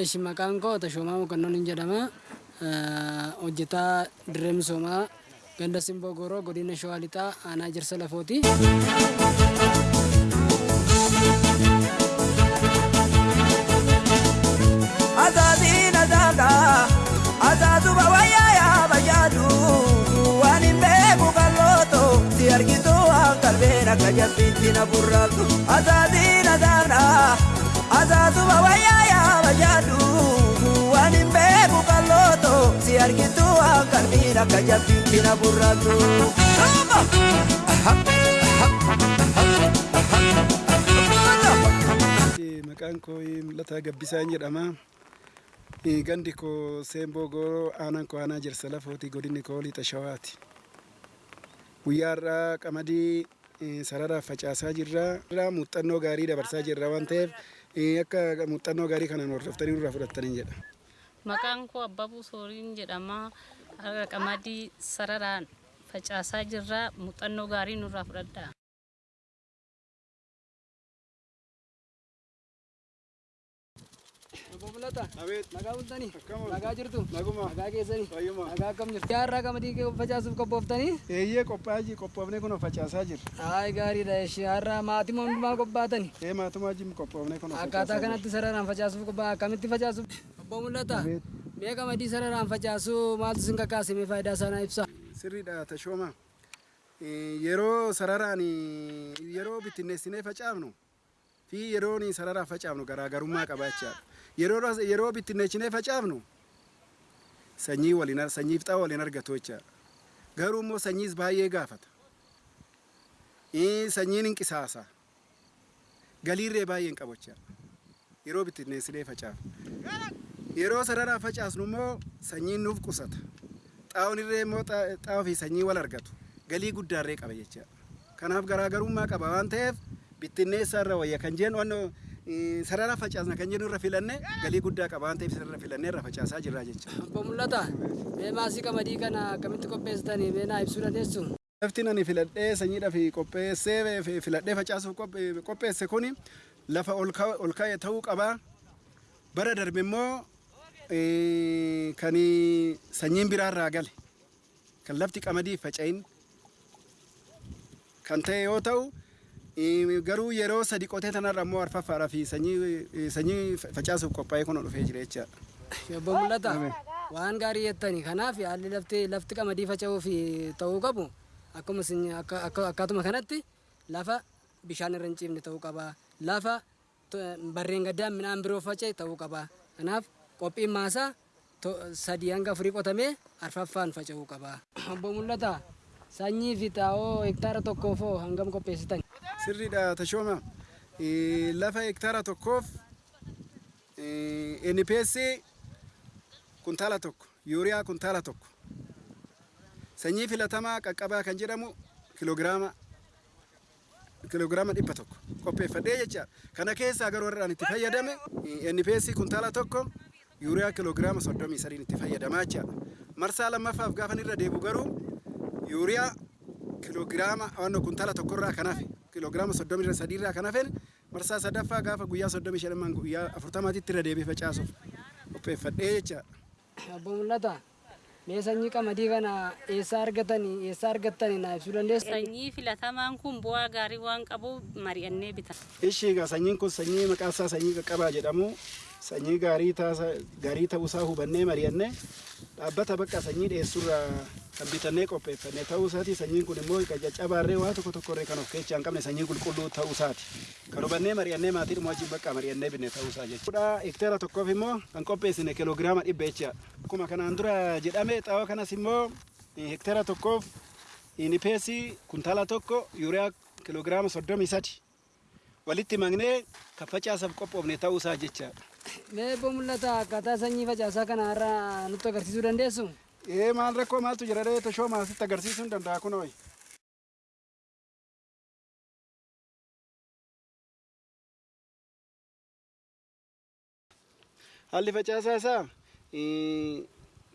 Eeshi maqaan koo Tashoomaa Mokonnoon hin jedhama. Hojjetaa dirree misoomaa ganda Simboo Gooroo godina Shawaa Lixaa aanaa Jirsa Lafooti. Azaazii nazaaka azaazuma wayyaa yaa bayyaadu waan hin beeku kalooto si argitu waan qalbeen akka jabbiitti na burraaqu azaazii nazaaka azaazuma wayyaa yaa bayyaadu waan hin beeku kalooto si argitu waan qalbeen akka jabbiitti na burraaqu. Maqaan koo Mul'ataa Gabbisaan jedhama. Gandi koo Seemboo Gooroo aanaan koo aanaa Jirsa Lafooti godinni koo Lixa Shawaati. Guyyaa har'aa qamadii sararaaf facaasaa jirra. Muuxannoo gaarii dabarsaa jirra waan ta'eef akka muuxannoo gaarii kanaan hordoftanii nurraa fudhattaniin jedha. Maqaan koo Abbabuu Sooriin jedhama. Qamadii sararaan facaasaa jirra. Muuxannoo gaarii nurraa fudhadhaa. Mul'ata. Abeet. Nagaa bultanii? Akkam Nagaa jirtu? Naguma. Nagaa keessanii? Fayyuma. Nagaa akkam jirtu? Har'aa qamadii facaasuuf qophooftanii? Eeyyee qophaa'aa qophoofnee kun facaasaa jirra. Hayi gaariidha. Eeshi har'aa maatii hundumaa qophaatanii? Ee maatummaa jim qophoofnee kun Akkaataa kanatti sararaan facaasuuf qophaa akkamitti facaasuuf? Obbo Mul'ata. Mee qamadii sararaan facaasuu maaltu isin kakaase mee faayidaa isaa ibsa? Sirriidha tashooma. Yeroo sararaan yeroo bittinneessinee facaafnu fi yeroon sararaan facaafnu garaagarummaa qabaachaa. Yeroo yeroo bittinneessinee facaafnu sanyii waliin sanyiif xaa'oo waliin argatu jechaadha. Garuu immoo sanyiis baay'ee gaafata. Sanyiin hin qisaasa. Galiirree baay'ee hin qabu jechaadha. Yeroo bittinneessinee facaafnu. Yeroo sararaan facaasnu immoo sanyiin nuuf qusata. Xaa'oon irree immoo xaa'oo fi sanyii wal argatu. Galii guddaarree qaba jechaadha. Kanaaf garaagarummaa qaba waan ta'eef bittinneessaa irra wayya kan wanno sarara facaasna kan jennu irra filanne galii guddaa qaba waan ta'eef irra filannee irra facaasaa jirra jechuudha. Obbo Mul'ata. Mee maasii qamadii kana akkamitti qopheessitanii mee naa ibsuu dandeessu? Lafti ani filadhee sanyiidhaaf qopheessee filadhee facaasuuf qopheesse kuni lafa ol ka'e ta'uu qaba. Bara darbe immoo kan sanyiin biraarraa gale kan lafti qamadii faca'in kan ta'e yoo ta'u garuu yeroo sadi qotee tanarra immoo arfaffaadhaa fi sanyii facaasuuf qophaa'ee kun dhufee jira jechaadha. Obbo Mul'ata. Waan gaarii jettani kanaaf haalli lafti lafti qamadii fi ta'uu qabu akkuma akkaatuma kanatti lafa bishaan irra hin ciifne ta'uu qaba. Lafa barreen gaddaan midhaan biroo faca'e ta'uu qaba. Kanaaf qophiin maasaa sadii hanga afurii qotamee arfaffaan faca'uu qaba. Obbo Mul'ata. Sanyii fi xaa'oo hektaara tokkoof hangam qopheessitan? Sirriidha tashooma. Lafa hektaara tokkoof NPS kuntaala tokko, yuuriyaa kuntaala tokko. Sanyii filatamaa qaqqabaa kan jedhamu kiloogiraama kiloogiraama dhibba tokko qopheeffadhee jecha kana keessaa garuu warraan itti fayyadame NPS kuntaala tokko yuuriyaa kiloogiraama soddomii sadiin itti fayyadamaa jechaadha. Marsaa lammaffaaf gaafan irra deebu garuu yuuriyaa kiloogiraama waan kuntaala tokkorraa kan hafe kiloogiraama soddomii sadiirraa kan hafe marsaa sadaffaa gaafa guyyaa soddomii shan guyyaa afurtamaatitti irra deebi'ee facaasuuf qopheeffadhee jechaadha. Obbo Mul'ata. Mee sanyii qamadii kana eessaa argatanii eessaa argattanii naa ibsuu dandeessu? Sanyii filatamaan kun bu'aa gaarii waan qabuuf mari'annee bitan. Ishii sanyiin kun sanyii maqaan isaa sanyii qaqqabaa jedhamu sanyii gaarii ta'uusaa hubannee mari'annee dhaabbata bakka sanyii dhiyeessurraa kan bitannee qopheeffannee ta'uusaati. sanyiin kun immoo caccabaarree waa tokko tokkorree kan of keessaa hin qabne sanyii qulqulluu ta'uusaati. Kan hubannee mari'annee maatii dhuma wajjin bakka mari'annee binne ta'uusaa jechuudha. Hektaara tokkoof immoo kan qopheessine kiloogiraama dhibba jecha. Akkuma kanaan dura jedhame xaa'oo kanas immoo hektaara tokkoof inipeesii kuntaala tokko yuuriyaa kiloogiraama soddomii sadi walitti magnee kan facaasaaf qophoofne ta'uusaa jechaadha. Mee obbo Mul'ata akkaataa sanyii facaasaa kana irraa nutti agarsiisuu dandeessu? Ee maal rakkoo maaltu jira ree toshoo maasitti agarsiisuu hin danda'a kunoo. Haalli facaasaa isaa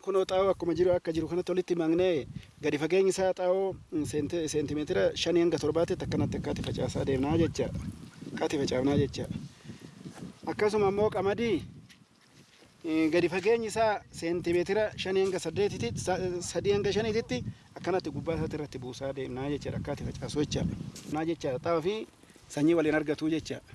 kunoo xaa'oo akkuma jiru akka jiru kanatti walitti maknee gadi fageenyi isaa xaa'oo seentimeetira shanii hanga torbaatti akkanatti akkaatti facaasaa deemnaa jechaadha. Akkaatti facaafnaa jechaadha. Akkasuma immoo qamadii Eh, gadi fageenyi isaa seentimeetira shanii hanga saddeetitti sa- sadii hanga shaniititti akkanatti gubbaa isaatti irratti buusaa deemnaa jechaadha akkaati facaasu jechaadha. Naa jechaadha xaa'oo fi sanyii waliin argatu jechaadha.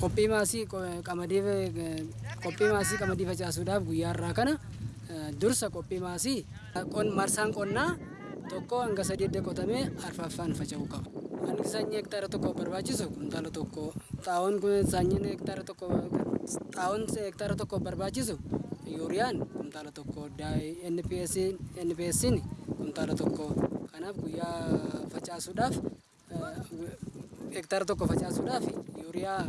Qophii maasii qo- qamadii eh, qophii maasii qamadii facaasuudhaaf guyyaa irraa kana. Eh, dursa qophii maasii marsaan qonnaa tokko hanga sadii qotamee arfaffaan faca'uu qaba. Hangi sanyii hektaara tokko barbaachisu kuntaala tokko kun sanyiin hektaara tokko xaa'oon hektaara tokko barbaachisu yuuriyaan kuntaala tokko NPS NPS kuntaala tokko kanaaf guyyaa facaasuudhaaf eh, hektaara tokko facaasuudhaaf yuuriyaa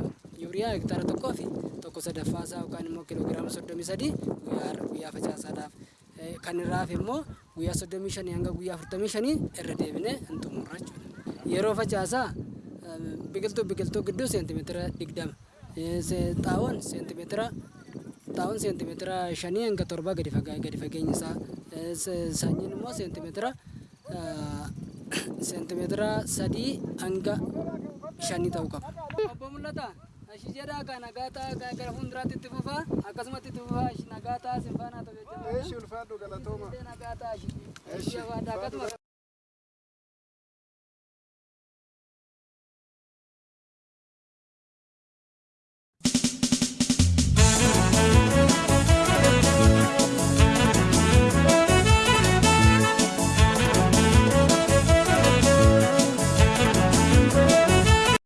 yuuriyaa hektaara tokkoo fi. Tokko sadaffaasaa yookaan immoo kiloogiraama soddomii sadii guyyaa guyyaa facaasaadhaaf Eh, kan irraaf immoo guyyaa soddomii shanii hanga guyyaa afurtamii shanii irra deebinee hin xumurra jechuudha. Yeroo facaasaa eh, biqiltuu biqiltuu gidduu seentimeetira digdama Eh, xaa'oon seentimeetira xaa'oon seentimeetira shanii hanga torba gadi fageenyi isaa Eh, sanyiin immoo seentimeetira eh, seentimeetira sadii hanga shanii ta'uu qaba. Obbo Mul'ata, ashi jedhaa ka nagaa ta'a gara fuulduraatti itti fufaa akkasumatti itti fufaa ashi nagaa ta'a sinfaanaa ta'u jechuudha. ulfaadhu galatooma. Nagaa ta'a ashi. Ashi akkasuma.